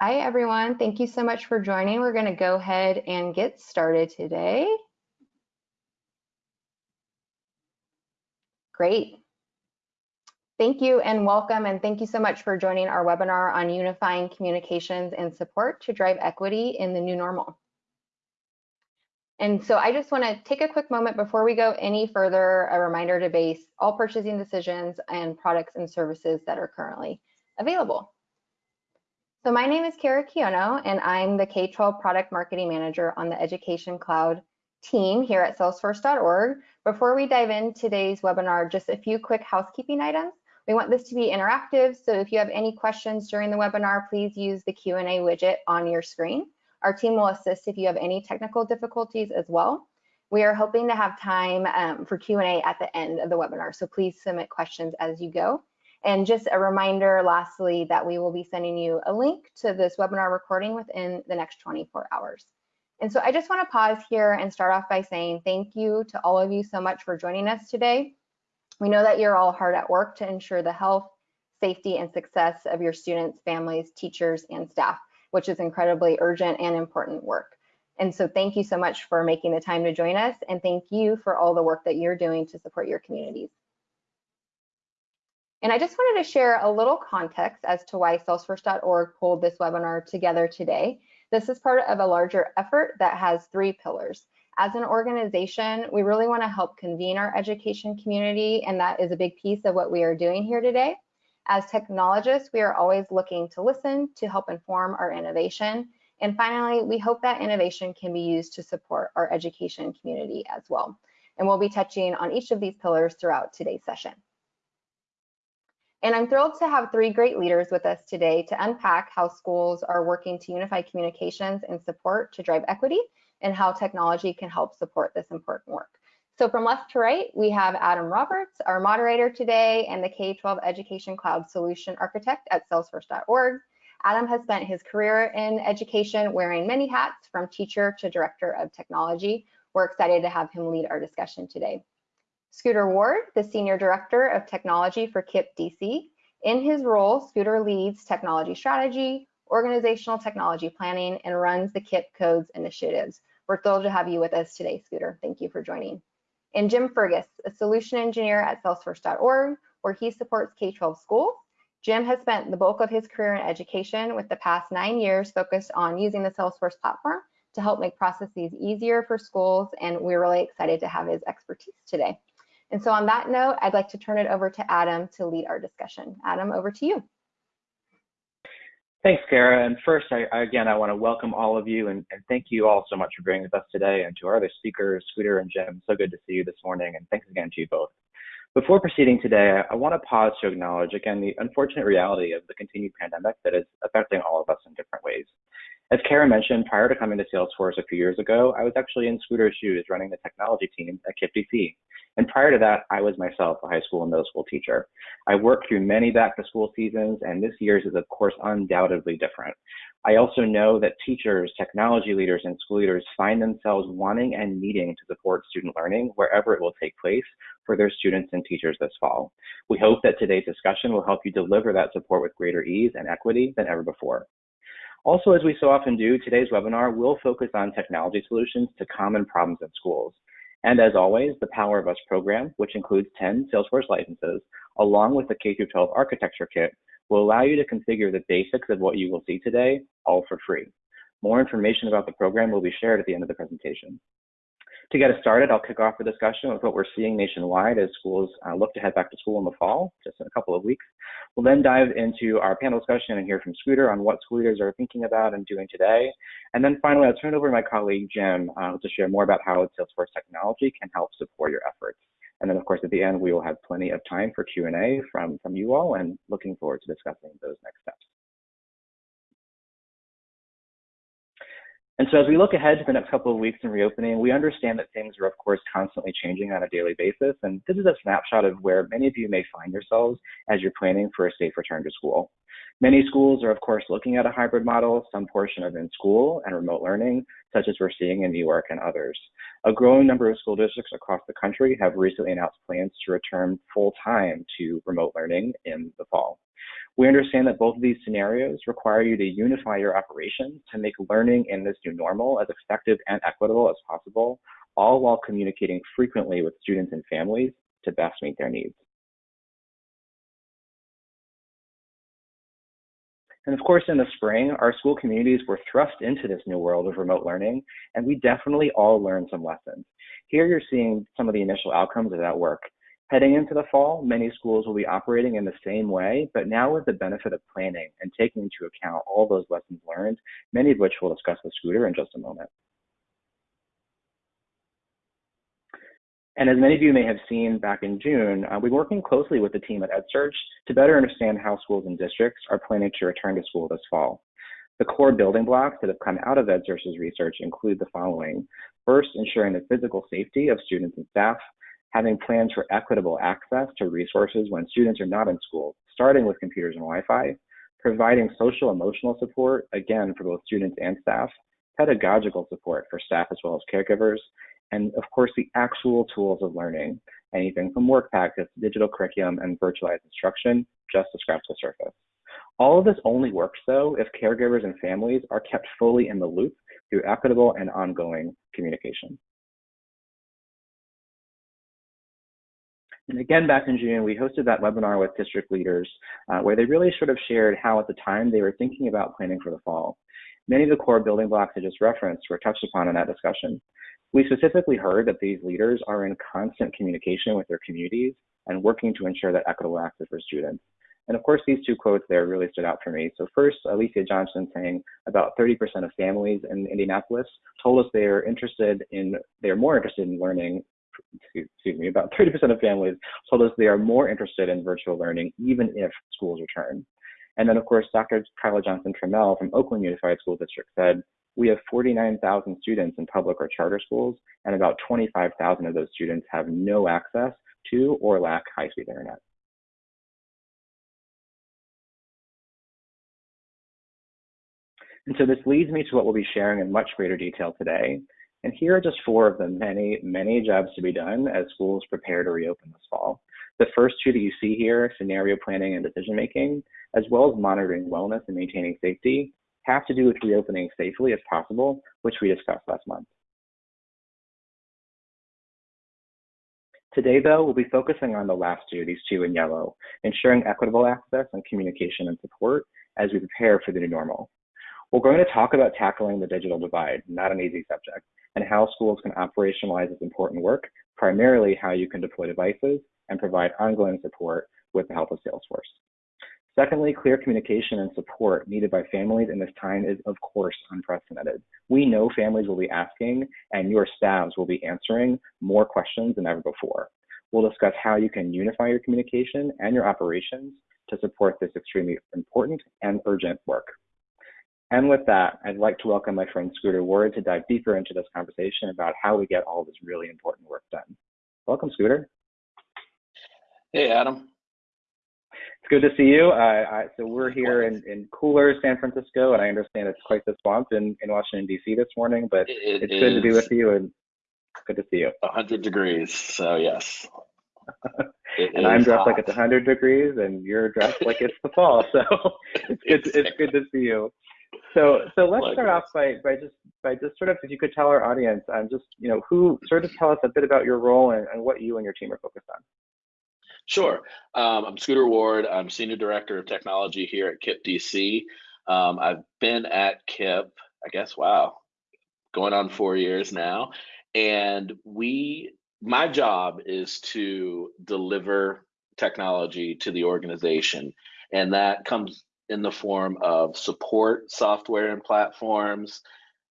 Hi, everyone. Thank you so much for joining. We're going to go ahead and get started today. Great. Thank you and welcome, and thank you so much for joining our webinar on unifying communications and support to drive equity in the new normal. And so I just want to take a quick moment before we go any further, a reminder to base all purchasing decisions and products and services that are currently available. So my name is Kara Kiono, and I'm the K-12 Product Marketing Manager on the Education Cloud team here at Salesforce.org. Before we dive in today's webinar, just a few quick housekeeping items. We want this to be interactive, so if you have any questions during the webinar, please use the Q&A widget on your screen. Our team will assist if you have any technical difficulties as well. We are hoping to have time um, for Q&A at the end of the webinar, so please submit questions as you go. And just a reminder, lastly, that we will be sending you a link to this webinar recording within the next 24 hours. And so I just want to pause here and start off by saying thank you to all of you so much for joining us today. We know that you're all hard at work to ensure the health, safety, and success of your students, families, teachers, and staff, which is incredibly urgent and important work. And so thank you so much for making the time to join us, and thank you for all the work that you're doing to support your communities. And I just wanted to share a little context as to why Salesforce.org pulled this webinar together today. This is part of a larger effort that has three pillars. As an organization, we really want to help convene our education community, and that is a big piece of what we are doing here today. As technologists, we are always looking to listen to help inform our innovation. And finally, we hope that innovation can be used to support our education community as well. And we'll be touching on each of these pillars throughout today's session. And I'm thrilled to have three great leaders with us today to unpack how schools are working to unify communications and support to drive equity and how technology can help support this important work. So from left to right, we have Adam Roberts, our moderator today and the K-12 Education Cloud Solution Architect at Salesforce.org. Adam has spent his career in education wearing many hats from teacher to director of technology. We're excited to have him lead our discussion today. Scooter Ward, the Senior Director of Technology for KIPP DC. In his role, Scooter leads technology strategy, organizational technology planning, and runs the KIPP Codes initiatives. We're thrilled to have you with us today, Scooter. Thank you for joining. And Jim Fergus, a solution engineer at Salesforce.org, where he supports K-12 schools. Jim has spent the bulk of his career in education with the past nine years focused on using the Salesforce platform to help make processes easier for schools, and we're really excited to have his expertise today. And so on that note, I'd like to turn it over to Adam to lead our discussion. Adam, over to you. Thanks, Kara. And first, I, again, I want to welcome all of you and, and, thank you all so much for being with us today and to our other speakers, Scooter and Jim. So good to see you this morning. And thanks again to you both. Before proceeding today, I want to pause to acknowledge again the unfortunate reality of the continued pandemic that is affecting all of us in different ways. As Kara mentioned, prior to coming to Salesforce a few years ago, I was actually in Scooter's shoes running the technology team at KIPP DC. And prior to that, I was myself a high school and middle school teacher. I worked through many back to school seasons, and this year's is, of course, undoubtedly different. I also know that teachers, technology leaders, and school leaders find themselves wanting and needing to support student learning wherever it will take place for their students and teachers this fall. We hope that today's discussion will help you deliver that support with greater ease and equity than ever before. Also, as we so often do, today's webinar will focus on technology solutions to common problems in schools. And as always, the Power of Us program, which includes 10 Salesforce licenses, along with the K-12 architecture kit, will allow you to configure the basics of what you will see today, all for free. More information about the program will be shared at the end of the presentation. To get us started, I'll kick off the discussion with what we're seeing nationwide as schools uh, look to head back to school in the fall, just in a couple of weeks. We'll then dive into our panel discussion and hear from Scooter on what school leaders are thinking about and doing today. And then finally, I'll turn it over to my colleague, Jim, uh, to share more about how Salesforce technology can help support your efforts. And then, of course, at the end, we will have plenty of time for Q&A from, from you all and looking forward to discussing those next steps. And so as we look ahead to the next couple of weeks in reopening, we understand that things are, of course, constantly changing on a daily basis. And this is a snapshot of where many of you may find yourselves as you're planning for a safe return to school. Many schools are, of course, looking at a hybrid model, some portion of in-school and remote learning, such as we're seeing in New York and others. A growing number of school districts across the country have recently announced plans to return full-time to remote learning in the fall. We understand that both of these scenarios require you to unify your operations to make learning in this new normal as effective and equitable as possible, all while communicating frequently with students and families to best meet their needs. And of course, in the spring, our school communities were thrust into this new world of remote learning, and we definitely all learned some lessons. Here you're seeing some of the initial outcomes of that work. Heading into the fall, many schools will be operating in the same way, but now with the benefit of planning and taking into account all those lessons learned, many of which we'll discuss with Scooter in just a moment. And as many of you may have seen back in June, uh, we're working closely with the team at EdSurge to better understand how schools and districts are planning to return to school this fall. The core building blocks that have come out of EdSurge's research include the following. First, ensuring the physical safety of students and staff, having plans for equitable access to resources when students are not in school, starting with computers and Wi-Fi, providing social emotional support, again, for both students and staff, pedagogical support for staff as well as caregivers, and of course, the actual tools of learning, anything from work packets, digital curriculum, and virtualized instruction, just to scratch the surface. All of this only works, though, if caregivers and families are kept fully in the loop through equitable and ongoing communication. And again, back in June, we hosted that webinar with district leaders uh, where they really sort of shared how at the time they were thinking about planning for the fall. Many of the core building blocks I just referenced were touched upon in that discussion. We specifically heard that these leaders are in constant communication with their communities and working to ensure that equitable access for students. And of course, these two quotes there really stood out for me. So first, Alicia Johnson saying about 30% of families in Indianapolis told us they are interested in, they are more interested in learning excuse me, about 30% of families told us they are more interested in virtual learning even if schools return. And then of course, Dr. Kyla Johnson Trammell from Oakland Unified School District said, we have 49,000 students in public or charter schools, and about 25,000 of those students have no access to or lack high-speed internet. And so this leads me to what we'll be sharing in much greater detail today, and here are just four of the many, many jobs to be done as schools prepare to reopen this fall. The first two that you see here, scenario planning and decision making, as well as monitoring wellness and maintaining safety, have to do with reopening safely as possible, which we discussed last month. Today, though, we'll be focusing on the last two, these two in yellow, ensuring equitable access and communication and support as we prepare for the new normal. We're going to talk about tackling the digital divide, not an easy subject, and how schools can operationalize this important work, primarily how you can deploy devices and provide ongoing support with the help of Salesforce. Secondly, clear communication and support needed by families in this time is, of course, unprecedented. We know families will be asking and your staffs will be answering more questions than ever before. We'll discuss how you can unify your communication and your operations to support this extremely important and urgent work. And with that, I'd like to welcome my friend Scooter Ward to dive deeper into this conversation about how we get all this really important work done. Welcome, Scooter. Hey, Adam. It's good to see you. I, so we're here in, in cooler San Francisco, and I understand it's quite the swamp in, in Washington, D.C. this morning, but it it's good to be with you and good to see you. 100 degrees, so yes. and I'm dressed hot. like it's 100 degrees, and you're dressed like it's the fall, so it's good, it's good to see you. So, so let's start off by, by just by just sort of if you could tell our audience, um, just you know, who sort of tell us a bit about your role and, and what you and your team are focused on. Sure. Um, I'm Scooter Ward. I'm Senior Director of Technology here at KIPP DC. Um, I've been at KIPP, I guess, wow, going on four years now. And we, my job is to deliver technology to the organization. And that comes in the form of support software and platforms,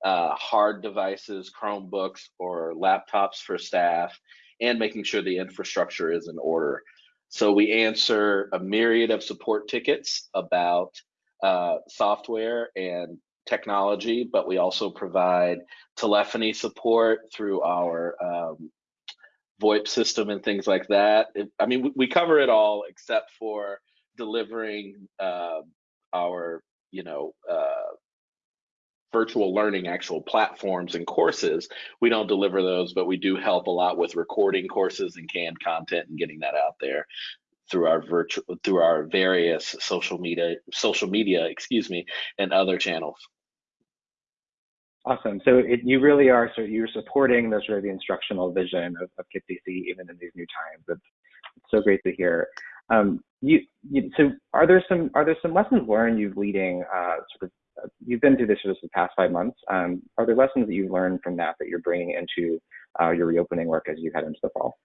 uh, hard devices, Chromebooks, or laptops for staff, and making sure the infrastructure is in order. So we answer a myriad of support tickets about uh, software and technology, but we also provide telephony support through our um, VoIP system and things like that. It, I mean, we, we, cover it all except for delivering uh, our you know uh, virtual learning actual platforms and courses we don't deliver those but we do help a lot with recording courses and canned content and getting that out there through our virtual through our various social media social media excuse me and other channels. Awesome. So it, you really are so you're supporting the sort of the instructional vision of, of KIPP-DC even in these new times. It's, it's so great to hear. Um, you, you, so are there some are there some lessons learned you've leading uh, sort of uh, you've been through this for the past five months um, are there lessons that you've learned from that that you're bringing into uh, your reopening work as you head into the fall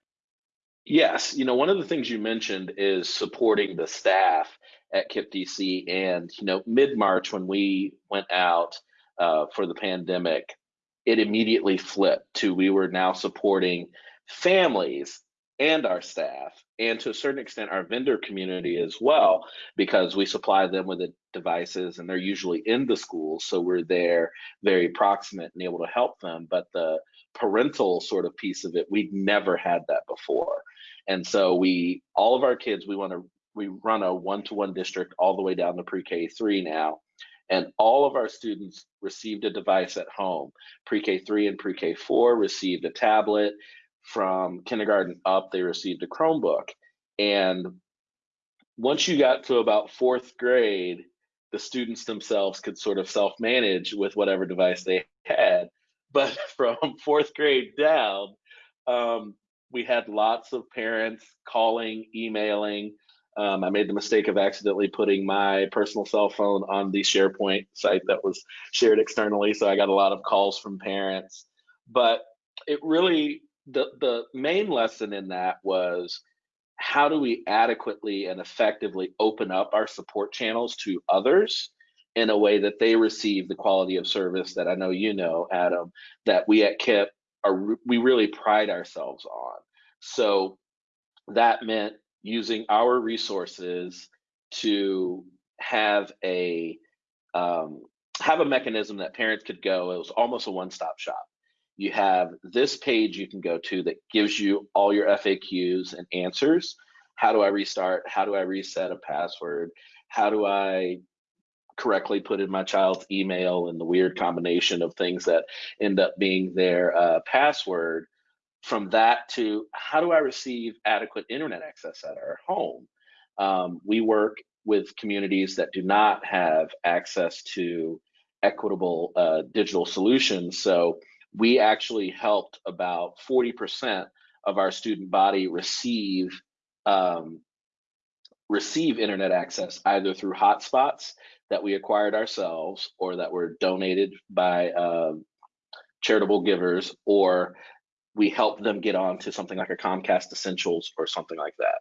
Yes, you know, one of the things you mentioned is supporting the staff at KIPP-DC. And, you know, mid March, when we went out uh, for the pandemic, it immediately flipped to we were now supporting families and our staff, and to a certain extent, our vendor community as well, because we supply them with the devices and they're usually in the schools. So we're there very proximate and able to help them. But the parental sort of piece of it, we'd never had that before. And so we, all of our kids, we want to, we run a one-to-one district all the way down to pre-K three now. And all of our students received a device at home. Pre-K three and pre-K four received a tablet. From kindergarten up, they received a Chromebook. And once you got to about fourth grade, the students themselves could sort of self-manage with whatever device they had. But from fourth grade down, um, we had lots of parents calling, emailing. Um, I made the mistake of accidentally putting my personal cell phone on the SharePoint site that was shared externally, so I got a lot of calls from parents. But it really, the the main lesson in that was how do we adequately and effectively open up our support channels to others in a way that they receive the quality of service that I know you know, Adam, that we at KIPP are we really pride ourselves on. So that meant using our resources to have a um, have a mechanism that parents could go. It was almost a one-stop shop. You have this page you can go to that gives you all your FAQs and answers. How do I restart? How do I reset a password? How do I correctly put in my child's email and the weird combination of things that end up being their uh, password from that to how do I receive adequate internet access at our home? Um, we work with communities that do not have access to equitable uh, digital solutions. So we actually helped about 40% of our student body receive um, receive internet access either through hotspots that we acquired ourselves or that were donated by uh, charitable givers or we help them get on to something like a Comcast Essentials or something like that.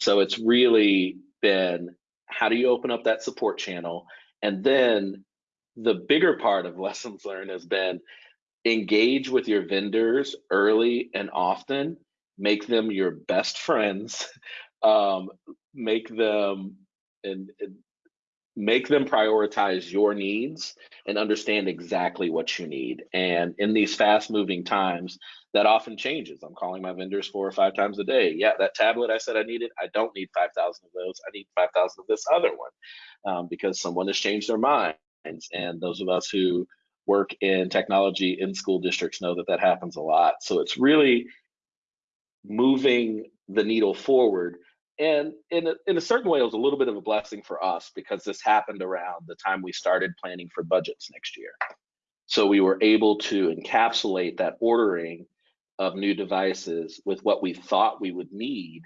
So it's really been how do you open up that support channel? And then the bigger part of lessons learned has been engage with your vendors early and often, make them your best friends, um, make them and, and make them prioritize your needs and understand exactly what you need. And in these fast moving times, that often changes. I'm calling my vendors four or five times a day. Yeah, that tablet I said I needed, I don't need 5,000 of those. I need 5,000 of this other one um, because someone has changed their minds. And those of us who work in technology in school districts know that that happens a lot. So it's really moving the needle forward and in a, in a certain way it was a little bit of a blessing for us because this happened around the time we started planning for budgets next year so we were able to encapsulate that ordering of new devices with what we thought we would need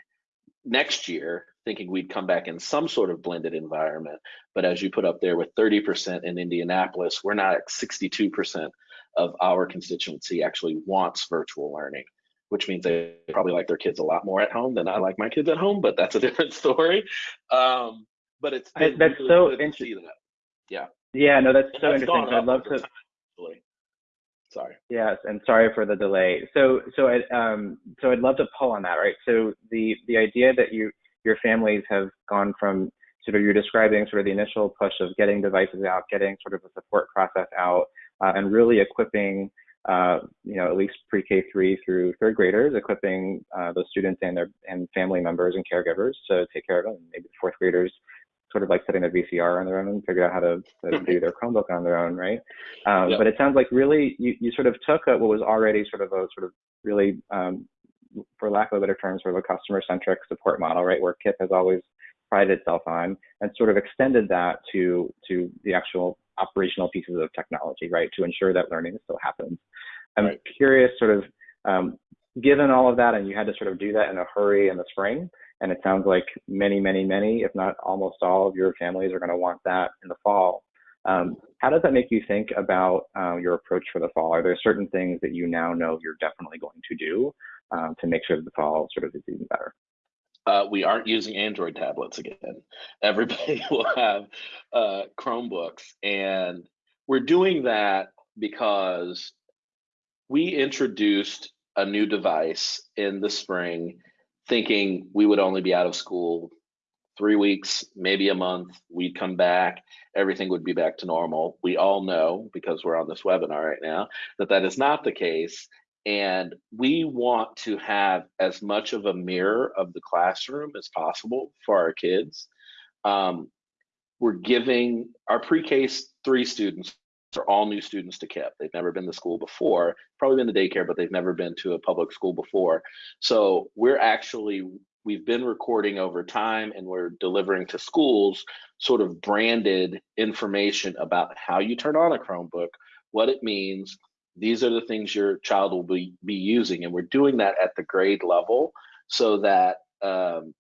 next year thinking we'd come back in some sort of blended environment but as you put up there with 30% in indianapolis we're not at 62% of our constituency actually wants virtual learning which means they probably like their kids a lot more at home than I like my kids at home, but that's a different story. Um, but it's I, that's really so interesting. That. Yeah. Yeah, no, that's and so that's interesting. I'd love to. Time, sorry. Yes, and sorry for the delay. So, so I, um, so I'd love to pull on that, right? So the the idea that you your families have gone from sort of you're describing sort of the initial push of getting devices out, getting sort of a support process out, uh, and really equipping uh, you know, at least pre-K three through third graders, equipping uh, those students and their and family members and caregivers to take care of them. Maybe the fourth graders sort of like setting a VCR on their own and figure out how to, to do their Chromebook on their own, right? Um, yep. But it sounds like really you, you sort of took a, what was already sort of a sort of really um, for lack of a better term, sort of a customer-centric support model, right, where KIPP has always prided itself on, and sort of extended that to to the actual operational pieces of technology, right, to ensure that learning still happens. I'm right. curious, sort of, um, given all of that, and you had to sort of do that in a hurry in the spring, and it sounds like many, many, many, if not almost all of your families are going to want that in the fall. Um, how does that make you think about uh, your approach for the fall? Are there certain things that you now know you're definitely going to do um, to make sure that the fall sort of is even better? Uh, we aren't using Android tablets again. Everybody will have uh, Chromebooks, and we're doing that because we introduced a new device in the spring, thinking we would only be out of school three weeks, maybe a month. We'd come back, everything would be back to normal. We all know, because we're on this webinar right now, that that is not the case. And we want to have as much of a mirror of the classroom as possible for our kids. Um, we're giving our pre-K three students are all new students to KIPP. They've never been to school before, probably been to daycare, but they've never been to a public school before. So we're actually we've been recording over time and we're delivering to schools sort of branded information about how you turn on a Chromebook, what it means. These are the things your child will be, be using. And we're doing that at the grade level so that um,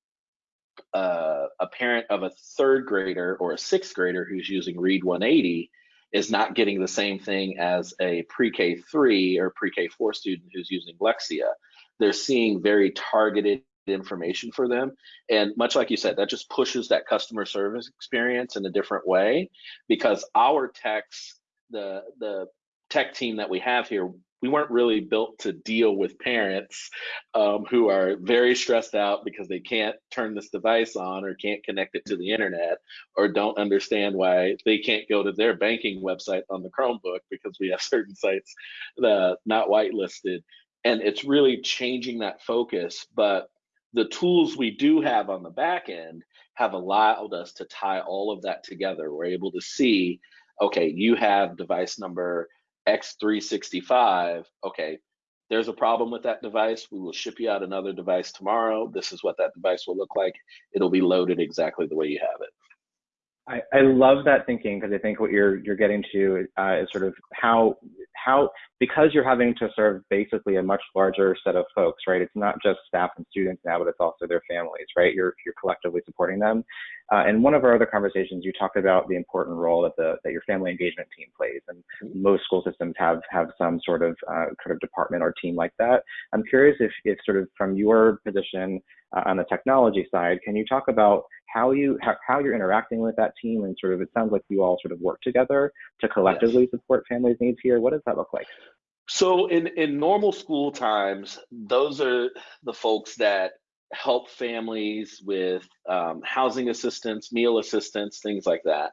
uh, a parent of a third grader or a sixth grader who's using Read 180 is not getting the same thing as a pre-K three or pre-K four student who's using Lexia. They're seeing very targeted information for them. And much like you said, that just pushes that customer service experience in a different way because our techs, the the tech team that we have here, we weren't really built to deal with parents um, who are very stressed out because they can't turn this device on or can't connect it to the internet or don't understand why they can't go to their banking website on the Chromebook because we have certain sites that not whitelisted. And it's really changing that focus. But the tools we do have on the back end have allowed us to tie all of that together. We're able to see, okay, you have device number X365. Okay, there's a problem with that device. We will ship you out another device tomorrow. This is what that device will look like. It'll be loaded exactly the way you have it. I, I love that thinking because I think what you're you're getting to uh, is sort of how how because you're having to serve basically a much larger set of folks, right? It's not just staff and students now, but it's also their families, right? You're you're collectively supporting them. Uh, and one of our other conversations, you talked about the important role that the that your family engagement team plays, and most school systems have have some sort of uh, kind of department or team like that. I'm curious if if sort of from your position uh, on the technology side, can you talk about how you how, how you're interacting with that team and sort of it sounds like you all sort of work together to collectively yes. support families' needs here. What does that look like? So in in normal school times, those are the folks that help families with um, housing assistance, meal assistance, things like that.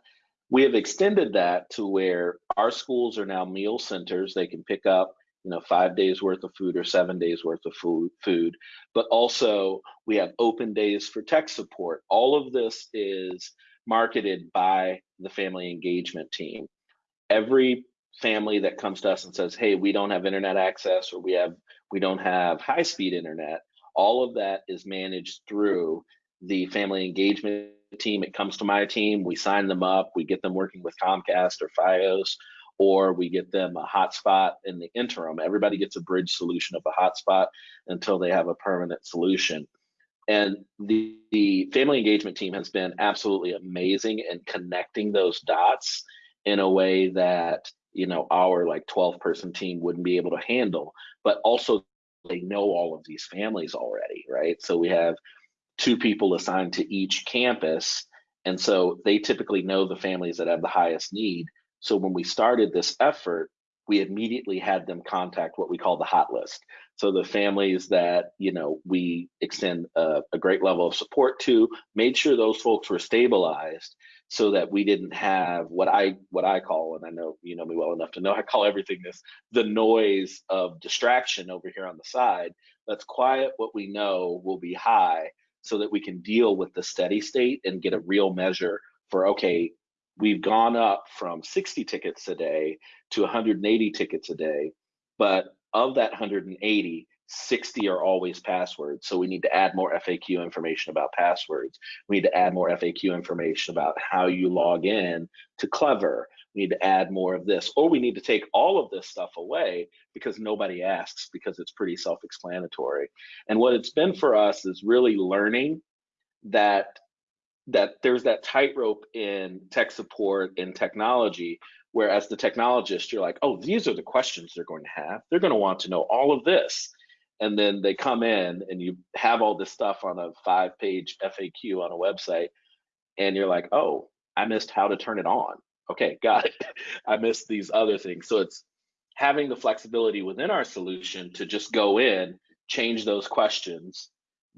We have extended that to where our schools are now meal centers. They can pick up you know five days worth of food or seven days worth of food food. But also we have open days for tech support. All of this is marketed by the family engagement team. Every family that comes to us and says hey we don't have internet access or we have we don't have high speed internet all of that is managed through the family engagement team. It comes to my team. We sign them up. We get them working with comcast or fios or we get them a hotspot in the interim. Everybody gets a bridge solution of a hotspot until they have a permanent solution. And the, the family engagement team has been absolutely amazing in connecting those dots in a way that you know our like 12 person team wouldn't be able to handle but also they know all of these families already right so we have two people assigned to each campus and so they typically know the families that have the highest need so when we started this effort, we immediately had them contact what we call the hot list. So the families that you know we extend a, a, great level of support to, made sure those folks were stabilized, so that we didn't have what I what I call, and I know you know me well enough to know I call everything this the noise of distraction over here on the side. Let's quiet what we know will be high, so that we can deal with the steady state and get a real measure for okay we've gone up from 60 tickets a day to 180 tickets a day but of that 180 60 are always passwords. So we need to add more FAQ information about passwords. We need to add more FAQ information about how you log in to Clever. We need to add more of this, or we need to take all of this stuff away because nobody asks because it's pretty self-explanatory. And what it's been for us is really learning that that there's that tightrope in tech support and technology where as the technologist you're like oh these are the questions they're going to have they're going to want to know all of this and then they come in and you have all this stuff on a five page FAQ on a website and you're like, "Oh, I missed how to turn it on." Okay, got it. I missed these other things. So it's having the flexibility within our solution to just go in, change those questions,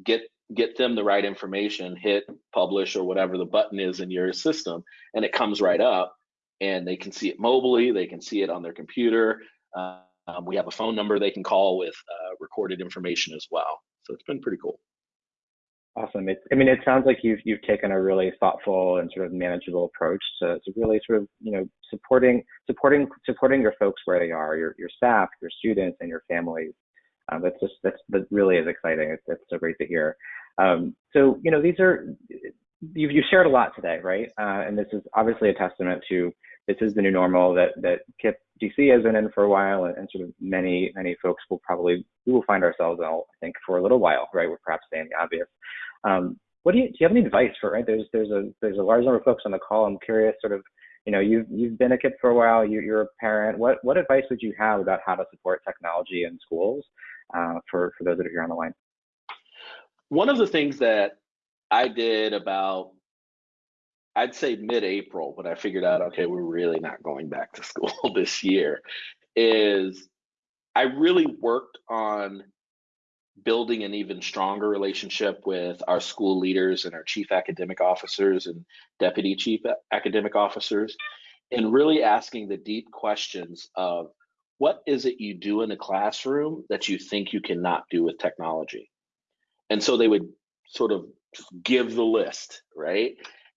get get them the right information, hit publish or whatever the button is in your system, and it comes right up and they can see it mobilely, they can see it on their computer. Um, we have a phone number they can call with uh, recorded information as well. So it's been pretty cool. Awesome. It, I mean, it sounds like you've you've taken a really thoughtful and sort of manageable approach to, to really sort of you know supporting supporting supporting your folks where they are, your your staff, your students, and your families. Um, that's just that's that really is exciting. It's, it's so great to hear. Um, so you know these are you've you shared a lot today, right? Uh, and this is obviously a testament to this is the new normal that that KIPP DC has been in for a while, and, and, sort of many many folks will probably we will find ourselves in, I think, for a little while, right? We're perhaps saying the obvious. Um, what do you do? You have any advice for right? There's there's a there's a large number of folks on the call. I'm curious, sort of, you know, you've you've been a KIPP for a while. You, you're a parent. What what advice would you have about how to support technology in schools uh, for for those that are here on the line? One of the things that I did about I'd say mid-April when I figured out, okay, we're really not going back to school this year, is I really worked on building an even stronger relationship with our school leaders and our chief academic officers and deputy chief academic officers, and really asking the deep questions of what is it you do in a classroom that you think you cannot do with technology? And so they would sort of give the list, right?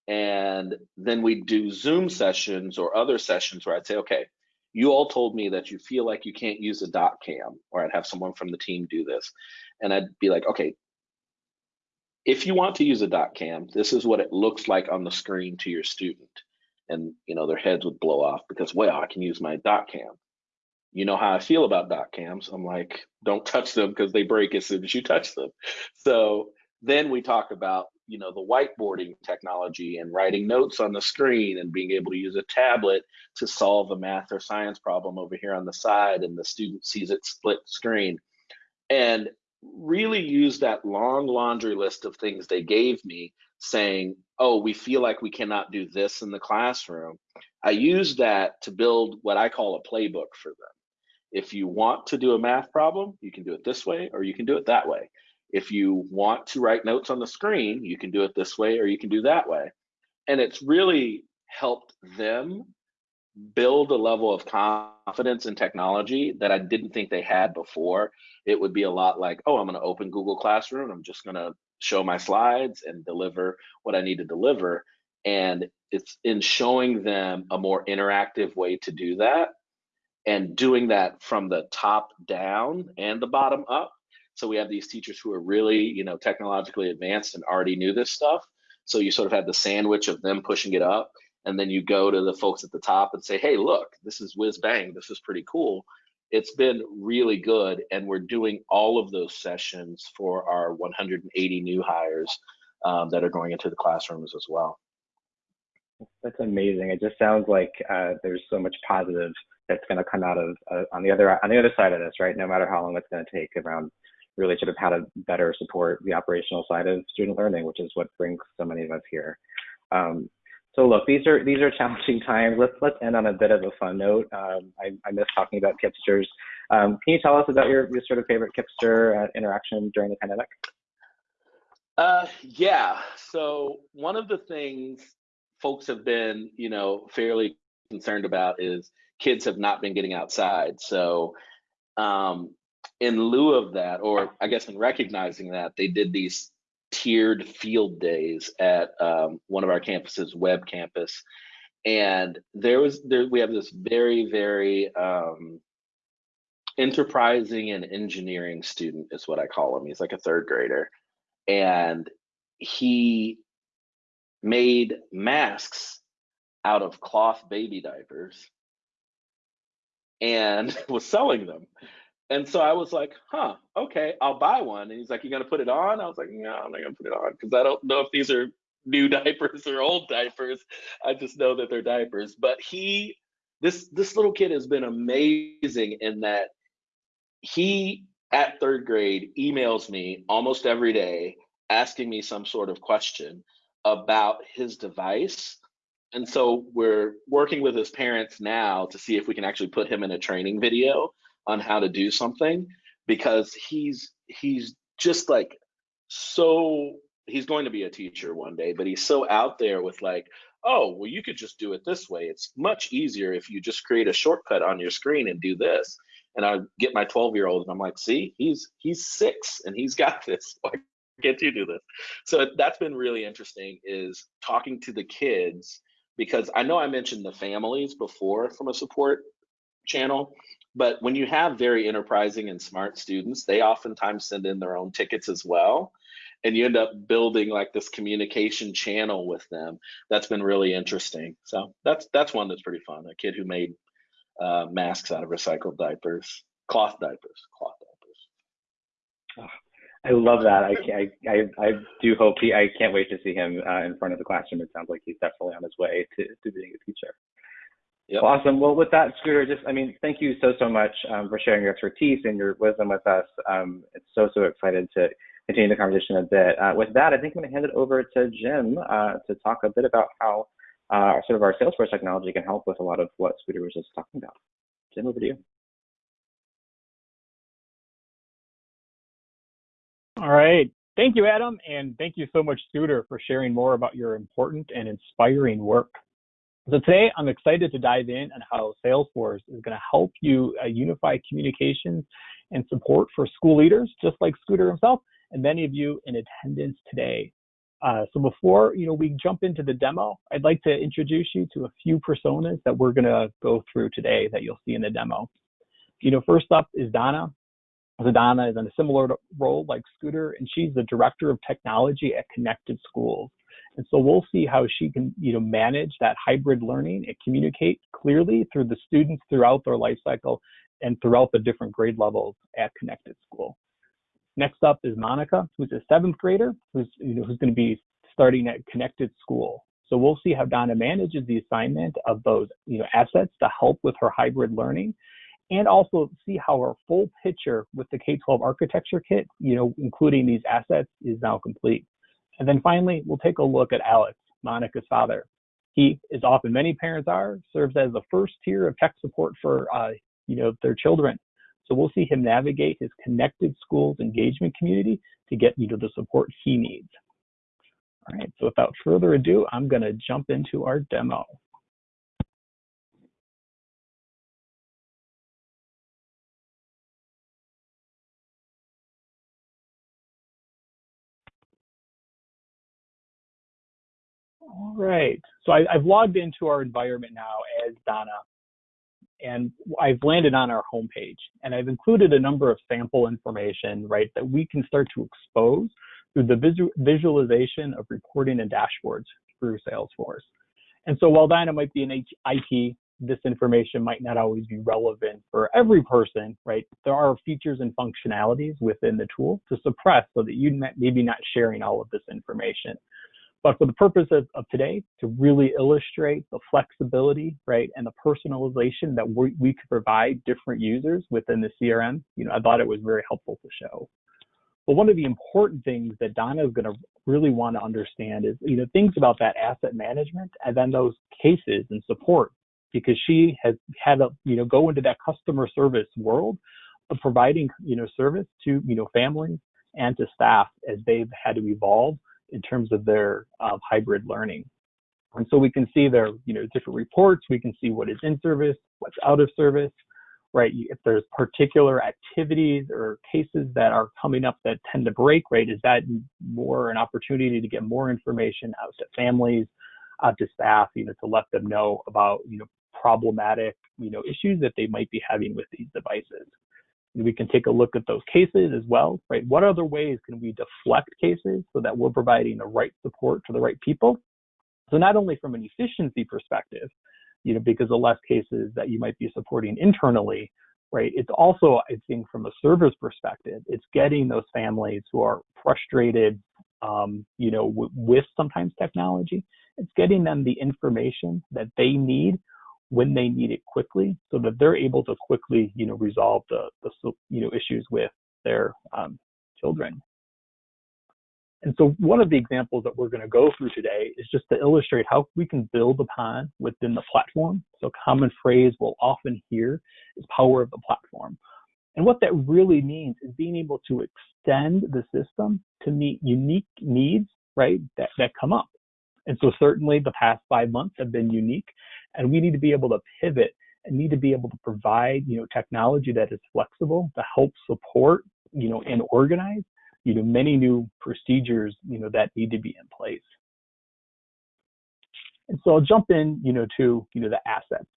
And then we'd do Zoom sessions or other sessions where I'd say, okay, you all told me that you feel like you can't use a doc cam, or I'd have someone from the team do this. And I'd be like, okay, if you want to use a doc cam, this is what it looks like on the screen to your student. And you know, their heads would blow off because, well, I can use my doc cam. You know how I feel about doc cams. I'm like, don't touch them because they break as soon as you touch them. So then we talk about you know the whiteboarding technology and writing notes on the screen and being able to use a tablet to solve a math or science problem over here on the side and the student sees it split screen and really use that long laundry list of things they gave me saying oh we feel like we cannot do this in the classroom i use that to build what i call a playbook for them if you want to do a math problem you can do it this way or you can do it that way if you want to write notes on the screen, you can do it this way or you can do that way. And it's really helped them build a level of confidence in technology that I didn't think they had before. It would be a lot like, oh, I'm going to open Google Classroom. I'm just going to show my slides and deliver what I need to deliver. And it's in showing them a more interactive way to do that and doing that from the top down and the bottom up so we have these teachers who are really, you know, technologically advanced and already knew this stuff. So you sort of have the sandwich of them pushing it up, and then you go to the folks at the top and say, "Hey, look, this is whiz bang. This is pretty cool." It's been really good, and we're doing all of those sessions for our 180 new hires um, that are going into the classrooms as well. That's amazing. It just sounds like uh, there's so much positive that's going to come out of uh, on the other on the other side of this, right? No matter how long it's going to take around really sort of how to better support the operational side of student learning, which is what brings so many of us here. Um, so look, these are these are challenging times. Let's let's end on a bit of a fun note. Um, I, I miss talking about KIPPsters. Um, can you tell us about your, your sort of favorite KIPPster uh, interaction during the pandemic? Uh, yeah. So one of the things folks have been, you know, fairly concerned about is kids have not been getting outside. So um, in lieu of that, or I guess in recognizing that, they did these tiered field days at um, one of our campuses, Web Campus, and there was there we have this very very um, enterprising and engineering student is what I call him. He's like a third grader, and he made masks out of cloth baby diapers and was selling them. And so I was like, huh, okay, I'll buy one. And he's like, you gonna put it on? I was like, no, I'm not gonna put it on because I don't know if these are new diapers or old diapers. I just know that they're diapers. But he, this this little kid has been amazing in that he at third grade emails me almost every day asking me some sort of question about his device. And so we're working with his parents now to see if we can actually put him in a training video on how to do something because he's he's just like so he's going to be a teacher one day, but he's so out there with like, oh, well, you could just do it this way. It's much easier if you just create a shortcut on your screen and do this. And I get my 12 year old and I'm like, see, he's he's six and he's got this. Why can't you do this? So that's been really interesting is talking to the kids because I know I mentioned the families before from a support channel, but when you have very enterprising and smart students, they oftentimes send in their own tickets as well and you end up building like this communication channel with them. That's been really interesting. So that's that's one that's pretty fun a kid who made uh, masks out of recycled diapers cloth diapers cloth diapers. Oh, i love that I, I i i do hope he i can't wait to see him uh, in front of the classroom it sounds like he's definitely on his way to, to being a teacher Yep. Awesome. Well, with that, Scooter, just I mean, thank you so so much um, for sharing your expertise and your wisdom with us. Um, it's so so excited to continue the conversation a bit. Uh, with that, I think I'm going to hand it over to Jim uh, to talk a bit about how uh, sort of our Salesforce technology can help with a lot of what Scooter was just talking about. Jim, over to you. All right. Thank you, Adam, and thank you so much, Scooter, for sharing more about your important and inspiring work. So today, I'm excited to dive in on how Salesforce is going to help you uh, unify communications and support for school leaders, just like Scooter himself, and many of you in attendance today. Uh, so before you know we jump into the demo, I'd like to introduce you to a few personas that we're going to go through today that you'll see in the demo. You know, first up is Donna. Donna is in a similar role like Scooter, and she's the director of technology at Connected Schools. And so we'll see how she can, you know, manage that hybrid learning and communicate clearly through the students throughout their life cycle and throughout the different grade levels at Connected School. Next up is Monica, who's a seventh grader, who's you know who's going to be starting at Connected School. So we'll see how Donna manages the assignment of those you know assets to help with her hybrid learning, and also see how our full picture with the K-12 architecture kit, you know, including these assets, is now complete. And then finally, we'll take a look at Alex, Monica's father. He, as often many parents are, serves as the first tier of tech support for uh, you know their children. So we'll see him navigate his connected schools engagement community to get you to the support he needs. All right, so without further ado, I'm going to jump into our demo. All right, so I, have logged into our environment now as Donna and I've landed on our homepage and I've included a number of sample information, right, that we can start to expose through the visu visualization of reporting and dashboards through Salesforce. And so while Donna might be an IT, this information might not always be relevant for every person, right? There are features and functionalities within the tool to suppress so that you may maybe not sharing all of this information. But for the purpose of, of today, to really illustrate the flexibility, right, and the personalization that we, we could provide different users within the CRM, you know, I thought it was very helpful to show. But one of the important things that Donna is going to really want to understand is, you know, things about that asset management and then those cases and support, because she has had to, you know, go into that customer service world of providing, you know, service to, you know, families and to staff as they've had to evolve in terms of their um, hybrid learning. And so we can see their, you know, different reports. We can see what is in service, what's out of service, right? If there's particular activities or cases that are coming up that tend to break, right? Is that more an opportunity to get more information out to families, out to staff, you know, to let them know about, you know, problematic, you know, issues that they might be having with these devices. We can take a look at those cases as well, right? What other ways can we deflect cases so that we're providing the right support to the right people? So not only from an efficiency perspective, you know, because the less cases that you might be supporting internally, right? It's also, I think, from a server's perspective, it's getting those families who are frustrated, um, you know, with sometimes technology. It's getting them the information that they need when they need it quickly, so that they're able to quickly, you know, resolve the, the you know issues with their um, children. And so one of the examples that we're going to go through today is just to illustrate how we can build upon within the platform. So a common phrase we'll often hear is power of the platform. And what that really means is being able to extend the system to meet unique needs, right, that, that come up. And so certainly the past five months have been unique and we need to be able to pivot and need to be able to provide, you know, technology that is flexible to help support, you know, and organize you know, many new procedures, you know, that need to be in place. And so I'll jump in, you know, to, you know, the assets.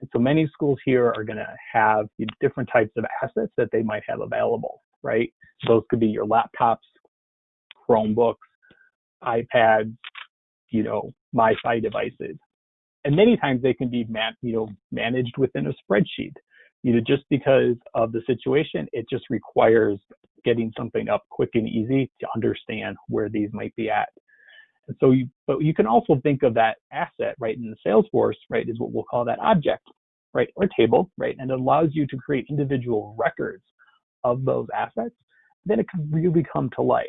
And so many schools here are going to have different types of assets that they might have available, right? Those could be your laptops, Chromebooks, iPads, you know, MiFi devices. And many times they can be, man, you know, managed within a spreadsheet. You know, just because of the situation, it just requires getting something up quick and easy to understand where these might be at. And so you, but you can also think of that asset, right, in the Salesforce, right, is what we'll call that object, right, or table, right, and it allows you to create individual records of those assets. Then it can really come to life,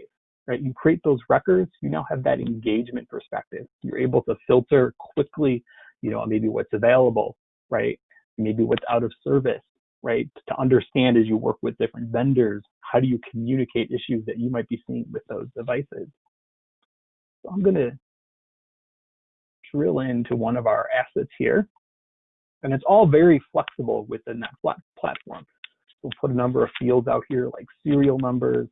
right? You create those records, you now have that engagement perspective. You're able to filter quickly, you know, maybe what's available, right? Maybe what's out of service, right? To understand as you work with different vendors, how do you communicate issues that you might be seeing with those devices? So I'm going to drill into one of our assets here. And it's all very flexible within that platform. We'll put a number of fields out here like serial numbers,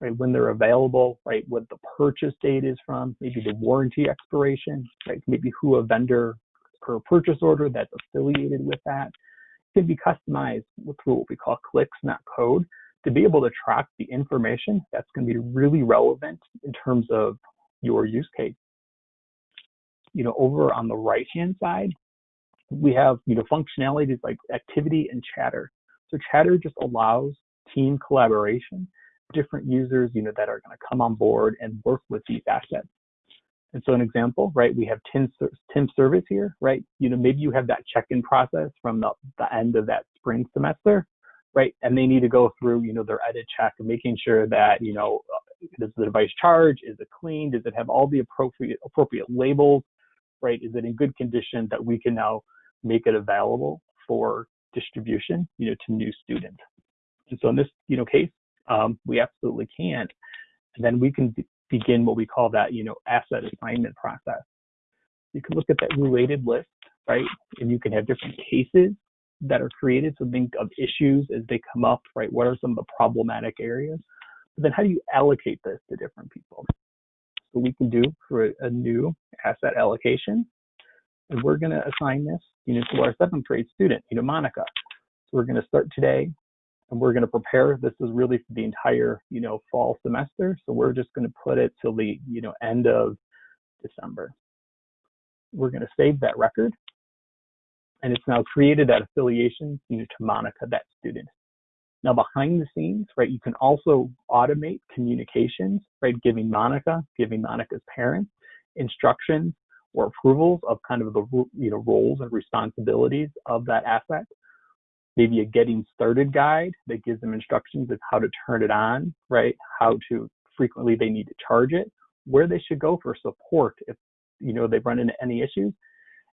right, when they're available, right, what the purchase date is from, maybe the warranty expiration, right, maybe who a vendor per purchase order that's affiliated with that can be customized through what we call clicks, not code, to be able to track the information that's going to be really relevant in terms of your use case. You know, over on the right hand side, we have, you know, functionalities like activity and chatter. So chatter just allows team collaboration, different users, you know, that are going to come on board and work with these assets. And so an example, right, we have Tim, Tim service here, right? You know, maybe you have that check-in process from the, the end of that spring semester, right? And they need to go through, you know, their edit check and making sure that, you know, uh, does the device charge? Is it clean? Does it have all the appropriate appropriate labels? Right? Is it in good condition that we can now make it available for distribution, you know, to new students? And so in this, you know, case, um, we absolutely can. And then we can begin what we call that, you know, asset assignment process. You can look at that related list, right? And you can have different cases that are created. So think of issues as they come up, right? What are some of the problematic areas? But then how do you allocate this to different people? So we can do for a, new asset allocation. And we're going to assign this, you know, to our seventh grade student, you know, Monica. So we're going to start today and we're going to prepare. This is really for the entire, you know, fall semester. So we're just going to put it till the, you know, end of December. We're going to save that record. And it's now created that affiliation, you know, to Monica, that student. Now behind the scenes, right, you can also automate communications, right, giving Monica, giving Monica's parents instructions or approvals of kind of the, you know, roles and responsibilities of that asset maybe a getting started guide that gives them instructions of how to turn it on, right? How to frequently they need to charge it, where they should go for support if you know they've run into any issues,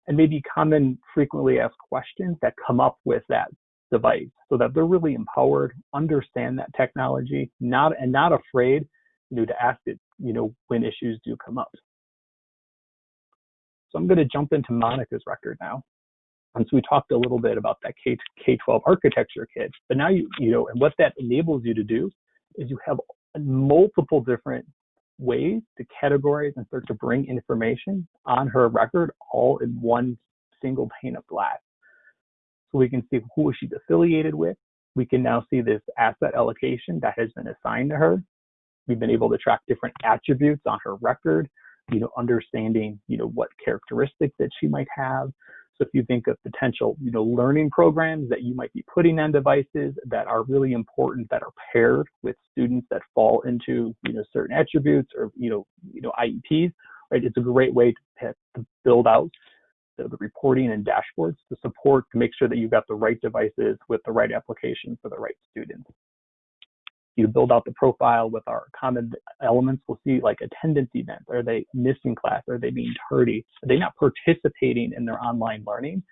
and maybe common frequently asked questions that come up with that device so that they're really empowered, understand that technology, not and not afraid, you know, to ask it, you know, when issues do come up. So I'm going to jump into Monica's record now. And so we talked a little bit about that K K-12 architecture kit, but now you you know, and what that enables you to do is you have multiple different ways to categorize and start to bring information on her record all in one single pane of glass. So we can see who she's affiliated with, we can now see this asset allocation that has been assigned to her. We've been able to track different attributes on her record, you know, understanding, you know, what characteristics that she might have. So if you think of potential, you know, learning programs that you might be putting on devices that are really important, that are paired with students that fall into, you know, certain attributes or, you know, you know, IEPs, right? It's a great way to, to build out the, the reporting and dashboards to support to make sure that you've got the right devices with the right application for the right students you build out the profile with our common elements, we'll see like attendance events. Are they missing class? Are they being tardy? Are they not participating in their online learning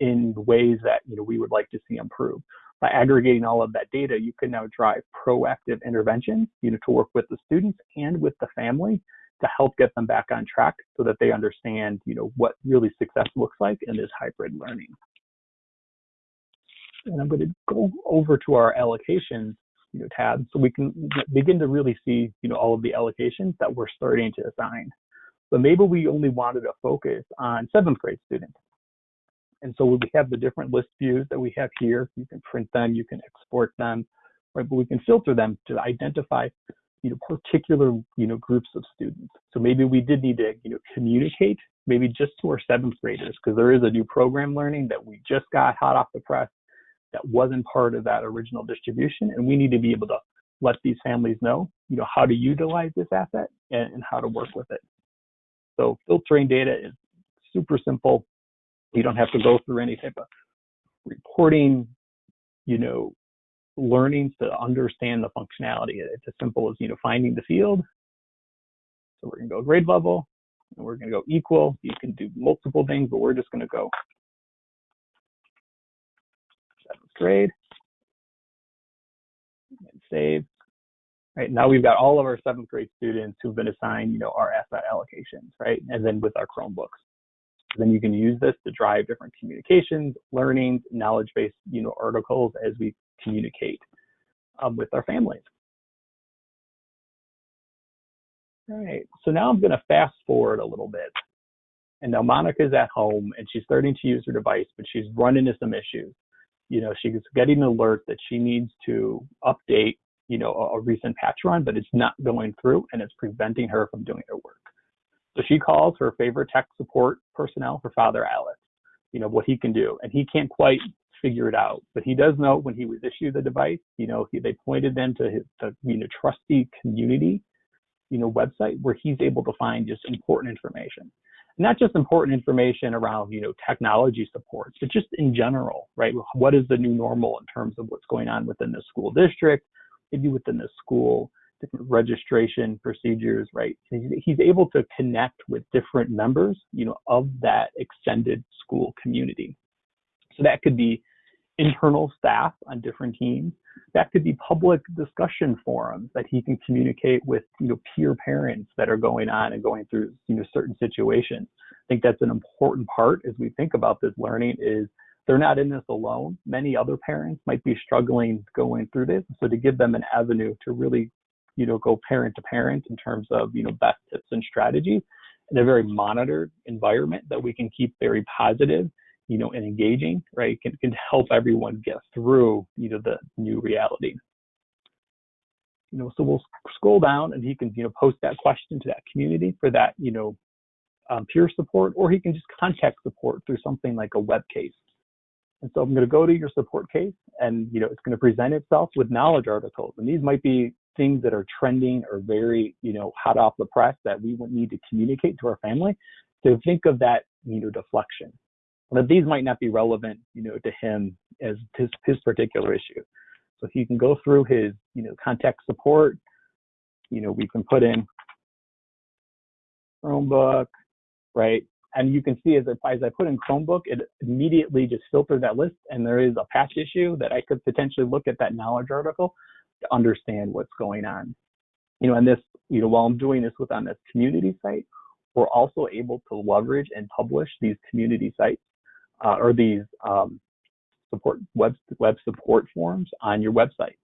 in ways that you know we would like to see improve? By aggregating all of that data, you can now drive proactive interventions, you know, to work with the students and with the family to help get them back on track so that they understand, you know, what really success looks like in this hybrid learning. And I'm going to go over to our allocations you know, tabs. so we can begin to really see, you know, all of the allocations that we're starting to assign. But maybe we only wanted to focus on seventh grade students. And so we have the different list views that we have here. You can print them, you can export them, right? But we can filter them to identify, you know, particular, you know, groups of students. So maybe we did need to, you know, communicate maybe just to our seventh graders because there is a new program learning that we just got hot off the press that wasn't part of that original distribution. And we need to be able to let these families know, you know, how to utilize this asset and, and how to work with it. So filtering data is super simple. You don't have to go through any type of reporting, you know, learnings to understand the functionality. It's as simple as, you know, finding the field. So we're gonna go grade level and we're gonna go equal. You can do multiple things, but we're just gonna go grade and save. Right now we've got all of our seventh grade students who've been assigned, you know, our asset allocations, right? And then with our Chromebooks. Then you can use this to drive different communications, learnings, knowledge-based, you know, articles as we communicate um, with our families. All right, so now I'm gonna fast forward a little bit. And now Monica's at home and she's starting to use her device, but she's run into some issues you know, she's getting an alert that she needs to update, you know, a, a recent patch run, but it's not going through and it's preventing her from doing her work. So she calls her favorite tech support personnel, her father, Alex, you know, what he can do. And he can't quite figure it out, but he does know when he was issued the device, you know, he, they pointed them to his, the, you know, trusty community, you know, website where he's able to find just important information not just important information around you know technology supports but just in general right? What is the new normal in terms of what's going on within the school district maybe within the school different registration procedures right? He's able to connect with different members you know of that extended school community. So that could be internal staff on different teams that could be public discussion forums that he can communicate with you know peer parents that are going on and going through you know certain situations. I think that's an important part as we think about this learning is they're not in this alone. Many other parents might be struggling going through this. So to give them an avenue to really you know go parent to parent in terms of you know best tips and strategies in a very monitored environment that we can keep very positive you know, and engaging, right, can, can help everyone get through, you know, the new reality. You know, so we'll scroll down and he can, you know, post that question to that community for that, you know, um, peer support, or he can just contact support through something like a web case. And so I'm going to go to your support case and, you know, it's going to present itself with knowledge articles. And these might be things that are trending or very, you know, hot off the press that we would need to communicate to our family. To think of that, you know, deflection, but these might not be relevant, you know, to him as his, his particular issue. So he can go through his, you know, contact support. You know, we can put in Chromebook, right? And you can see as I, as I put in Chromebook, it immediately just filtered that list. And there is a patch issue that I could potentially look at that knowledge article to understand what's going on. You know, and this, you know, while I'm doing this with on this community site, we're also able to leverage and publish these community sites uh, or these um, support web web support forms on your website.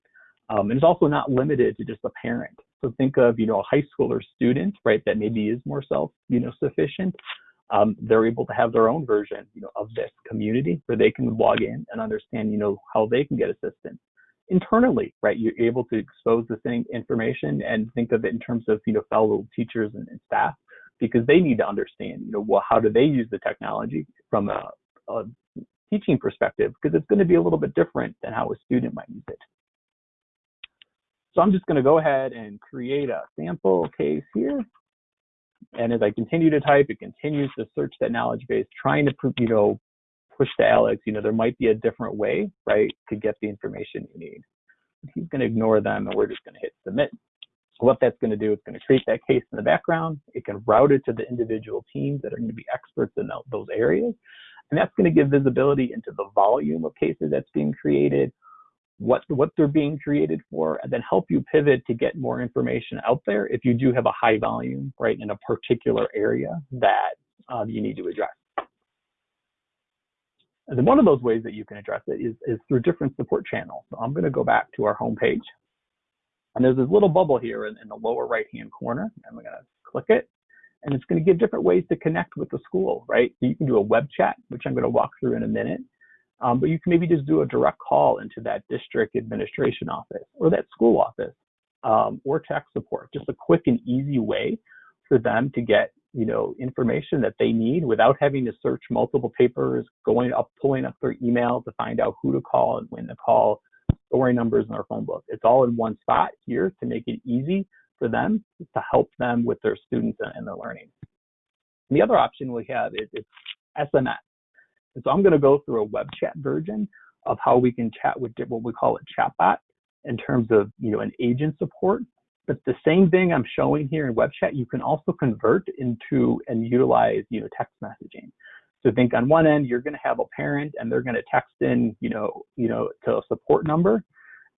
Um, and it's also not limited to just a parent. So think of you know a high school or student, right, that maybe is more self you know sufficient. Um, they're able to have their own version you know of this community where they can log in and understand you know how they can get assistance. internally, right? You're able to expose the same information and think of it in terms of, you know, fellow teachers and, and staff because they need to understand, you know, well, how do they use the technology from a, a teaching perspective because it's going to be a little bit different than how a student might use it. So I'm just going to go ahead and create a sample case here. And as I continue to type, it continues to search that knowledge base, trying to, you know, push to Alex, you know, there might be a different way, right, to get the information you need. He's going to ignore them, and we're just going to hit submit. So what that's going to do, it's going to create that case in the background. It can route it to the individual teams that are going to be experts in those areas. And that's going to give visibility into the volume of cases that's being created, what, what they're being created for, and then help you pivot to get more information out there if you do have a high volume, right, in a particular area that uh, you need to address. And then one of those ways that you can address it is, is through different support channels. So I'm going to go back to our home page. And there's this little bubble here in, in the lower right-hand corner. I'm going to click it. And it's going to give different ways to connect with the school, right? So you can do a web chat, which I'm going to walk through in a minute. Um, but you can maybe just do a direct call into that district administration office or that school office um, or tech support. Just a quick and easy way for them to get you know information that they need without having to search multiple papers, going up, pulling up their email to find out who to call and when to call, story numbers in their phone book. It's all in one spot here to make it easy for them to help them with their students and their learning. And the other option we have is, is SMS. And so I'm going to go through a web chat version of how we can chat with what we call a chatbot in terms of you know an agent support but the same thing I'm showing here in web chat, you can also convert into and utilize, you know, text messaging. So think on one end, you're going to have a parent and they're going to text in, you know, you know, to a support number.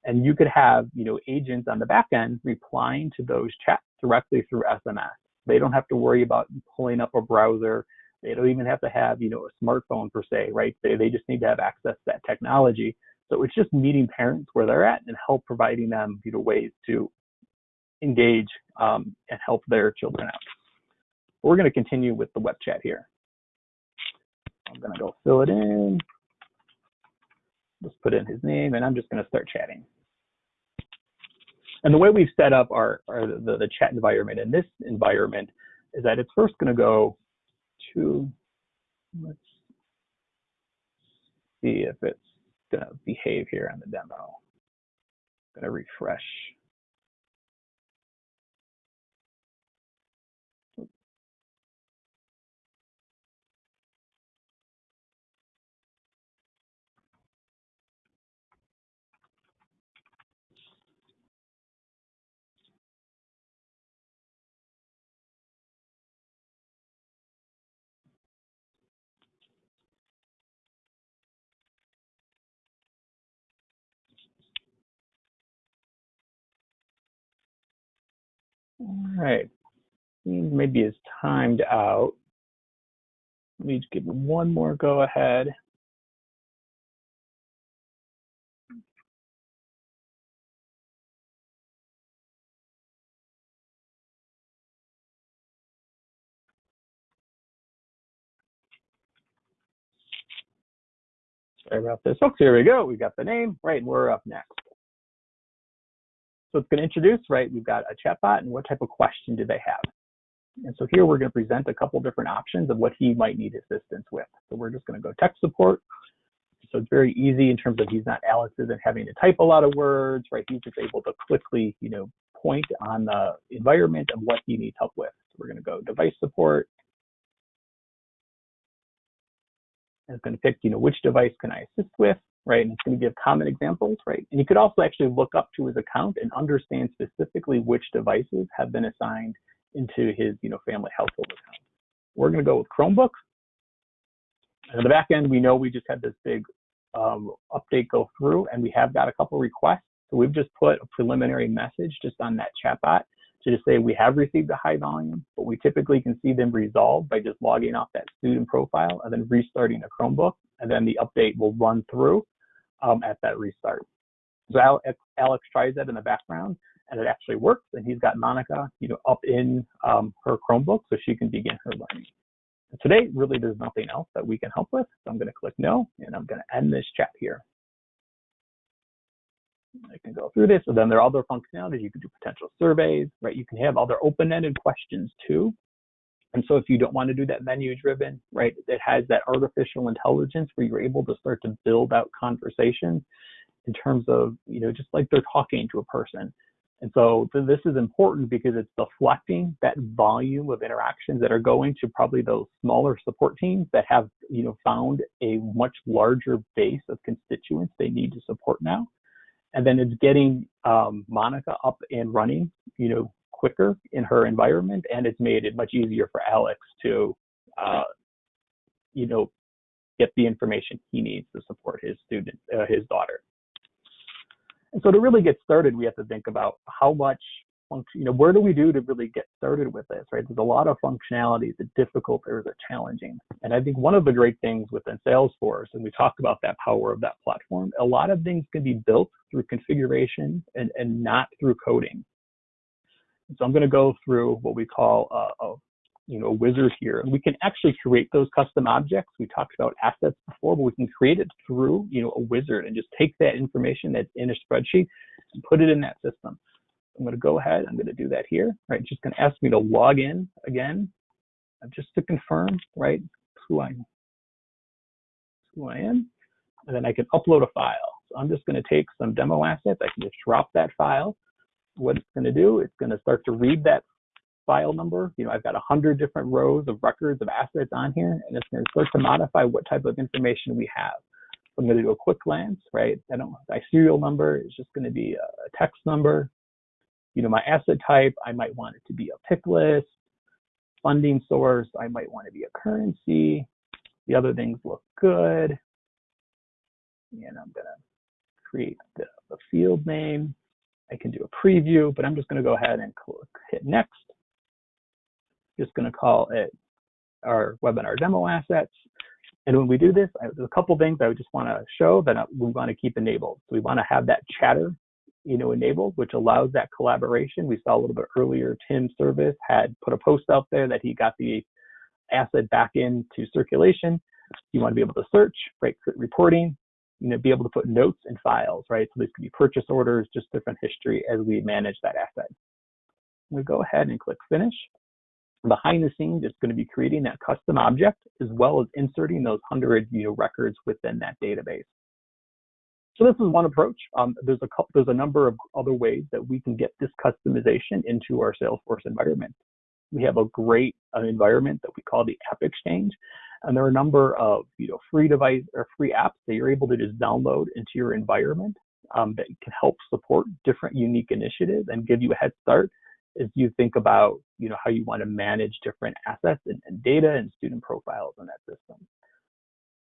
And you could have, you know, agents on the back end replying to those chats directly through SMS. They don't have to worry about pulling up a browser. They don't even have to have, you know, a smartphone per se, right? They, they just need to have access to that technology. So it's just meeting parents where they're at and help providing them, you know, ways to engage um, and help their children out. We're going to continue with the web chat here. I'm going to go fill it in. Just put in his name, and I'm just going to start chatting. And the way we've set up our, our the, the chat environment in this environment is that it's first going to go to, let's see if it's going to behave here on the demo. I'm going to refresh. All right. Maybe it's timed out. Let me just give one more go ahead. Sorry about this. Folks, here we go. We got the name, right, and we're up next. So it's going to introduce, right, we've got a chatbot and what type of question do they have? And so here we're going to present a couple different options of what he might need assistance with. So we're just going to go tech support. So it's very easy in terms of he's not Alex isn't having to type a lot of words, right? He's just able to quickly, you know, point on the environment and what he needs help with. So we're going to go device support. And it's going to pick, you know, which device can I assist with? Right? And it's going to give common examples, right? And you could also actually look up to his account and understand specifically which devices have been assigned into his, you know, family household account. We're going to go with Chromebook. And on the back end, we know we just had this big um, update go through, and we have got a couple requests. So we've just put a preliminary message just on that chatbot to just say we have received a high volume, but we typically can see them resolved by just logging off that student profile and then restarting a Chromebook, and then the update will run through um, at that restart. So Alex, Alex tries that in the background and it actually works. And he's got Monica, you know, up in um, her Chromebook so she can begin her learning. Today, really, there's nothing else that we can help with. So I'm going to click no, and I'm going to end this chat here. I can go through this. And then there are other functionalities. You can do potential surveys, right? You can have other open-ended questions too. And so if you don't want to do that menu driven, right, it has that artificial intelligence where you're able to start to build out conversations in terms of, you know, just like they're talking to a person. And so this is important because it's deflecting that volume of interactions that are going to probably those smaller support teams that have, you know, found a much larger base of constituents they need to support now. And then it's getting um, Monica up and running, you know, quicker in her environment, and it's made it much easier for Alex to, uh, you know, get the information he needs to support his student, uh, his daughter. And so to really get started, we have to think about how much function, you know, where do we do to really get started with this, right? There's a lot of functionalities that difficult or that challenging. And I think one of the great things within Salesforce, and we talked about that power of that platform, a lot of things can be built through configuration and, and not through coding. So I'm going to go through what we call a, a you know, wizard here. And we can actually create those custom objects. We talked about assets before, but we can create it through, you know, a wizard and just take that information that's in a spreadsheet and put it in that system. I'm going to go ahead. I'm going to do that here. Right, just going to ask me to log in again, uh, just to confirm, right, who I who I am, and then I can upload a file. So I'm just going to take some demo assets. I can just drop that file. What it's going to do, it's going to start to read that file number. You know, I've got a hundred different rows of records of assets on here, and it's going to start to modify what type of information we have. I'm going to do a quick glance, right? I don't my serial number is just going to be a text number. You know, my asset type, I might want it to be a pick list. Funding source, I might want to be a currency. The other things look good. And I'm going to create the, the field name. I can do a preview, but I'm just going to go ahead and click, hit next just going to call it our webinar demo assets. And when we do this, there's a couple things I just want to show that we want to keep enabled. So we want to have that chatter, you know, enabled, which allows that collaboration. We saw a little bit earlier, Tim Service had put a post out there that he got the asset back into circulation. You want to be able to search, right, reporting, you know, be able to put notes and files, right? So these could be purchase orders, just different history as we manage that asset. We go ahead and click finish behind the scenes, it's going to be creating that custom object as well as inserting those 100 you know, records within that database. So this is one approach. Um, there's a there's a number of other ways that we can get this customization into our Salesforce environment. We have a great uh, environment that we call the App Exchange, and there are a number of you know free device or free apps that you're able to just download into your environment um, that can help support different unique initiatives and give you a head start as you think about you know how you want to manage different assets and, and data and student profiles in that system.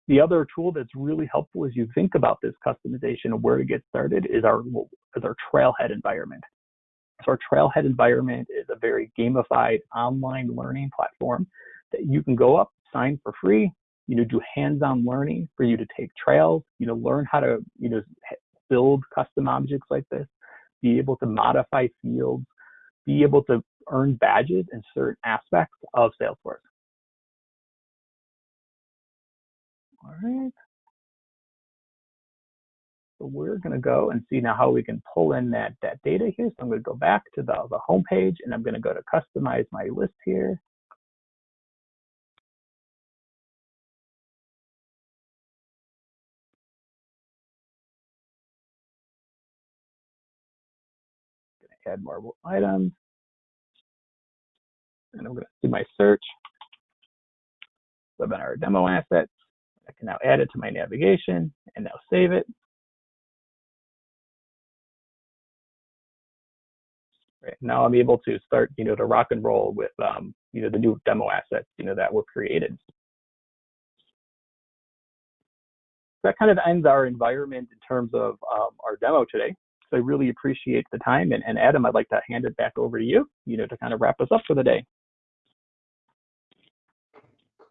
The other tool that's really helpful as you think about this customization and where to get started is our is our Trailhead environment. So our Trailhead environment is a very gamified online learning platform that you can go up, sign for free, you know, do hands-on learning for you to take trails, you know, learn how to, you know, build custom objects like this, be able to modify fields, be able to earn badges in certain aspects of Salesforce. All right. So we're going to go and see now how we can pull in that, that data here. So I'm going to go back to the, the home page and I'm going to go to customize my list here. add more items. And I'm going to do my search, webinar demo assets. I can now add it to my navigation and now save it. Right, now I'm able to start, you know, to rock and roll with, um, you know, the new demo assets, you know, that were created. That kind of ends our environment in terms of um, our demo today. So I really appreciate the time. And, and Adam, I'd like to hand it back over to you, you know, to kind of wrap us up for the day.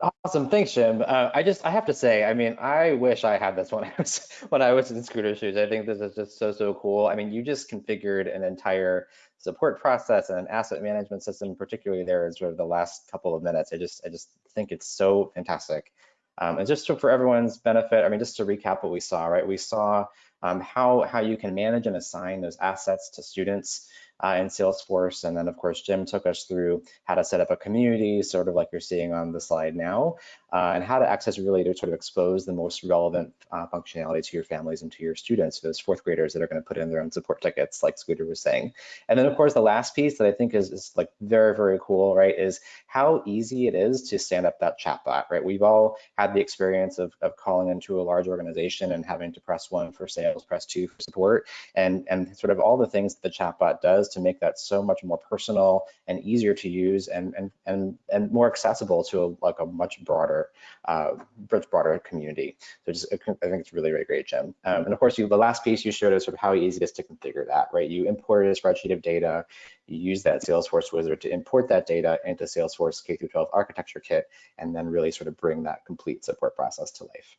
Awesome, thanks, Jim. Uh, I just I have to say, I mean, I wish I had this when I was when I was in scooter shoes. I think this is just so so cool. I mean, you just configured an entire support process and an asset management system, particularly there is sort of the last couple of minutes. I just I just think it's so fantastic. Um, and just to, for everyone's benefit, I mean, just to recap what we saw, right? We saw um, how, how you can manage and assign those assets to students uh, in Salesforce. And then of course, Jim took us through how to set up a community, sort of like you're seeing on the slide now, uh, and how to access really to sort of expose the most relevant uh, functionality to your families and to your students, those fourth graders that are gonna put in their own support tickets, like Scooter was saying. And then of course, the last piece that I think is, is like very, very cool, right, is how easy it is to stand up that chatbot, right? We've all had the experience of, of calling into a large organization and having to press one for sales, press two for support, and, and sort of all the things that the chatbot does to make that so much more personal and easier to use and, and, and, and more accessible to a, like a much broader, uh, much broader community. So just, I think it's really, really great, Jim. Um, and of course, you, the last piece you showed us sort of how easy it is to configure that, right? You imported a spreadsheet of data, you use that Salesforce wizard to import that data into Salesforce K through 12 architecture kit, and then really sort of bring that complete support process to life.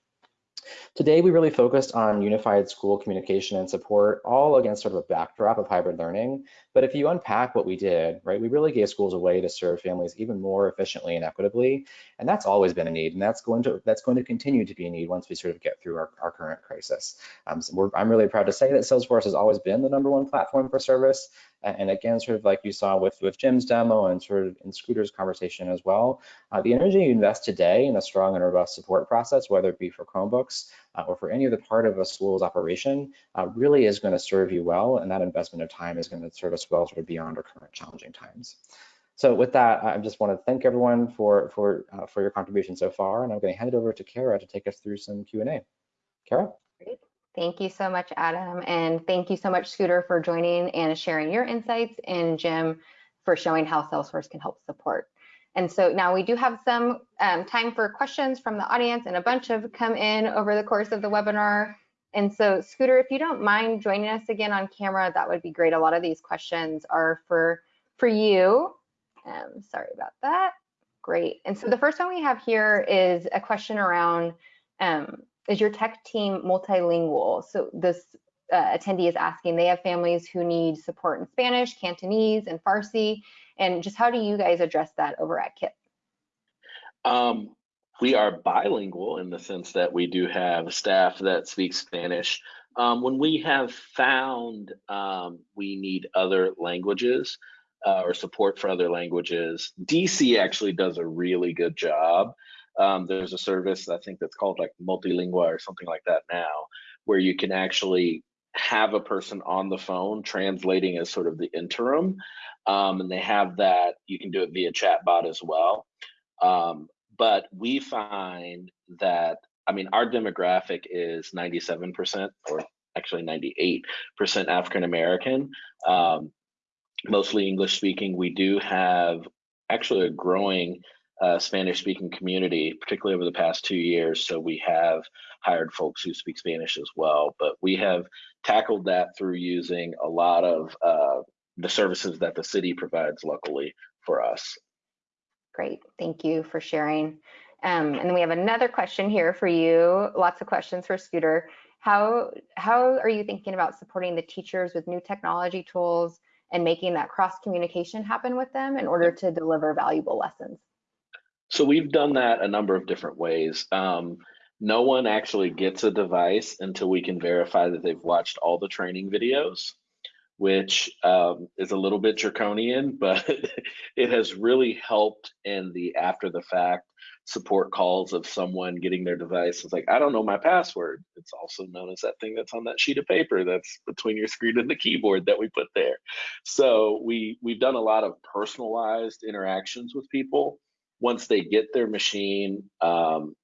Today, we really focused on unified school communication and support, all against sort of a backdrop of hybrid learning. But if you unpack what we did, right, we really gave schools a way to serve families even more efficiently and equitably. And that's always been a need. And that's going to that's going to continue to be a need once we sort of get through our, our current crisis. Um, so I'm really proud to say that Salesforce has always been the number one platform for service. And again, sort of like you saw with, with Jim's demo and sort of in Scooter's conversation as well, uh, the energy you invest today in a strong and robust support process, whether it be for Chromebooks uh, or for any other part of a school's operation, uh, really is going to serve you well. And that investment of time is going to serve us well sort of beyond our current challenging times. So with that, I just want to thank everyone for for uh, for your contribution so far, and I'm going to hand it over to Kara to take us through some Q&A. Kara? Thank you so much, Adam. And thank you so much, Scooter, for joining and sharing your insights, and Jim for showing how Salesforce can help support. And so now we do have some um, time for questions from the audience, and a bunch have come in over the course of the webinar. And so, Scooter, if you don't mind joining us again on camera, that would be great. A lot of these questions are for, for you. Um, sorry about that. Great. And so the first one we have here is a question around um, is your tech team multilingual? So this uh, attendee is asking, they have families who need support in Spanish, Cantonese, and Farsi, and just how do you guys address that over at KIPP? Um, we are bilingual in the sense that we do have staff that speak Spanish. Um, when we have found um, we need other languages uh, or support for other languages, DC actually does a really good job um, there's a service I think that's called like Multilingua or something like that now, where you can actually have a person on the phone translating as sort of the interim, um, and they have that. You can do it via chatbot as well. Um, but we find that I mean our demographic is 97% or actually 98% African American, um, mostly English speaking. We do have actually a growing uh, Spanish speaking community, particularly over the past two years. So we have hired folks who speak Spanish as well. But we have tackled that through using a lot of uh, the services that the city provides locally for us. Great, thank you for sharing. Um, and then we have another question here for you. Lots of questions for Scooter. How how are you thinking about supporting the teachers with new technology tools and making that cross communication happen with them in order to deliver valuable lessons? So we've done that a number of different ways. Um, no one actually gets a device until we can verify that they've watched all the training videos, which um, is a little bit draconian, but it has really helped in the after the fact support calls of someone getting their device. It's like, I don't know my password. It's also known as that thing that's on that sheet of paper that's between your screen and the keyboard that we put there. So we we've done a lot of personalized interactions with people once they get their machine, um,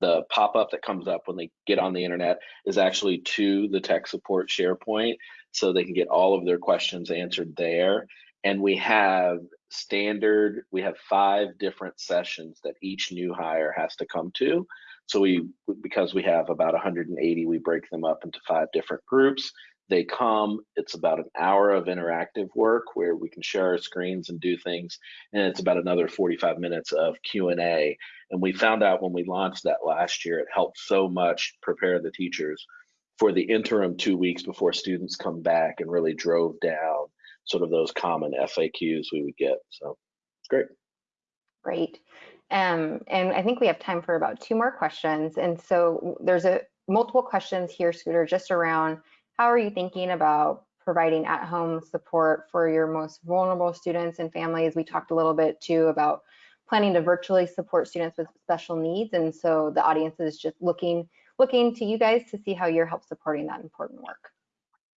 the pop-up that comes up when they get on the internet is actually to the tech support SharePoint, so they can get all of their questions answered there. And we have standard, we have five different sessions that each new hire has to come to. So we, because we have about 180, we break them up into five different groups. They come, it's about an hour of interactive work where we can share our screens and do things, and it's about another 45 minutes of Q&A. And we found out when we launched that last year, it helped so much prepare the teachers for the interim two weeks before students come back and really drove down sort of those common FAQs we would get. So it's great. Great. Um, and I think we have time for about two more questions. And so there's a multiple questions here, Scooter, just around how are you thinking about providing at-home support for your most vulnerable students and families? We talked a little bit too about planning to virtually support students with special needs. And so the audience is just looking looking to you guys to see how you're help supporting that important work.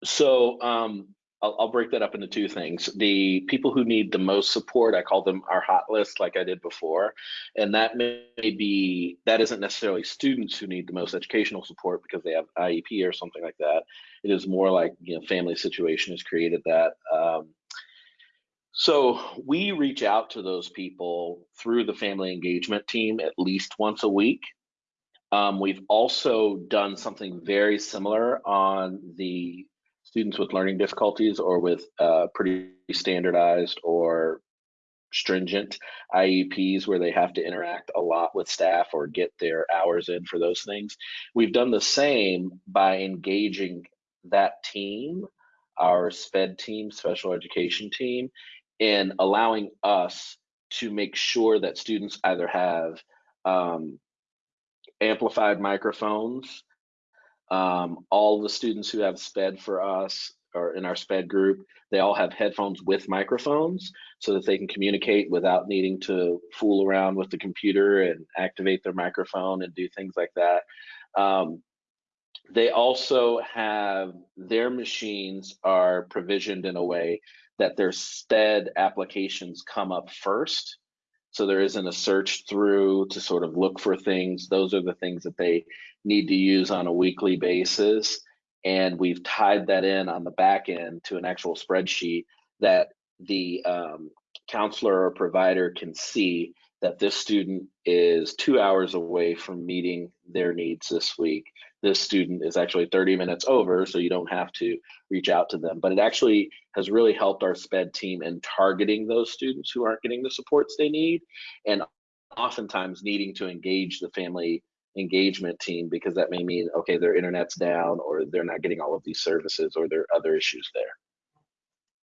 So um, I'll, I'll, break that up into two things. The people who need the most support, I call them our hot list, like I did before, and that may be that isn't necessarily students who need the most educational support because they have IEP or something like that. It is more like you know family situation has created that. Um, so we reach out to those people through the family engagement team at least once a week. Um, we've also done something very similar on the students with learning difficulties or with uh, pretty standardized or stringent IEPs where they have to interact a lot with staff or get their hours in for those things. We've done the same by engaging that team, our SPED team, special education team, in allowing us to make sure that students either have um, amplified microphones um, all the students who have SPED for us or in our SPED group, they all have headphones with microphones so that they can communicate without needing to fool around with the computer and activate their microphone and do things like that. Um, they also have their machines are provisioned in a way that their SPED applications come up first. So there isn't a search through to sort of look for things. Those are the things that they need to use on a weekly basis. And we've tied that in on the back end to an actual spreadsheet that the um, counselor or provider can see that this student is two hours away from meeting their needs this week. This student is actually 30 minutes over, so you don't have to reach out to them. But it actually has really helped our SPED team in targeting those students who aren't getting the supports they need and oftentimes needing to engage the family engagement team because that may mean okay their internet's down or they're not getting all of these services or there are other issues there.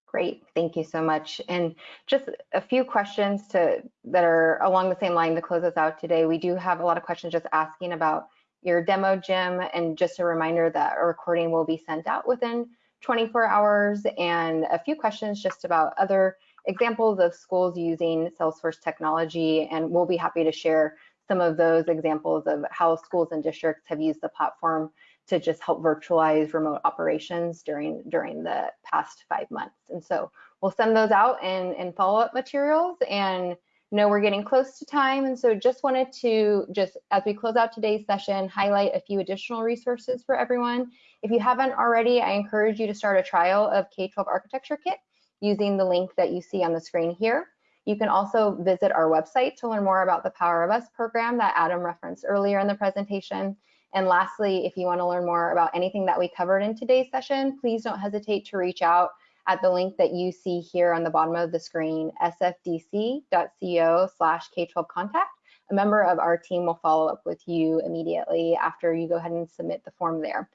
Great. Thank you so much. And just a few questions to that are along the same line to close us out today. We do have a lot of questions just asking about your demo Jim. And just a reminder that a recording will be sent out within 24 hours. And a few questions just about other examples of schools using Salesforce technology. And we'll be happy to share some of those examples of how schools and districts have used the platform to just help virtualize remote operations during during the past five months. And so we'll send those out in, in follow-up materials. And know we're getting close to time. And so just wanted to just as we close out today's session, highlight a few additional resources for everyone. If you haven't already, I encourage you to start a trial of K-12 Architecture Kit using the link that you see on the screen here. You can also visit our website to learn more about the Power of Us program that Adam referenced earlier in the presentation. And lastly, if you want to learn more about anything that we covered in today's session, please don't hesitate to reach out at the link that you see here on the bottom of the screen, sfdc.co slash K12 contact. A member of our team will follow up with you immediately after you go ahead and submit the form there.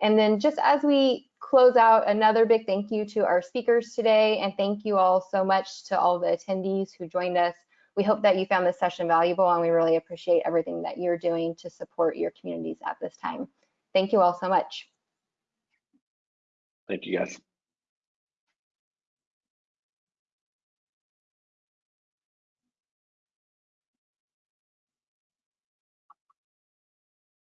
And then just as we close out, another big thank you to our speakers today, and thank you all so much to all the attendees who joined us. We hope that you found this session valuable, and we really appreciate everything that you're doing to support your communities at this time. Thank you all so much. Thank you, guys.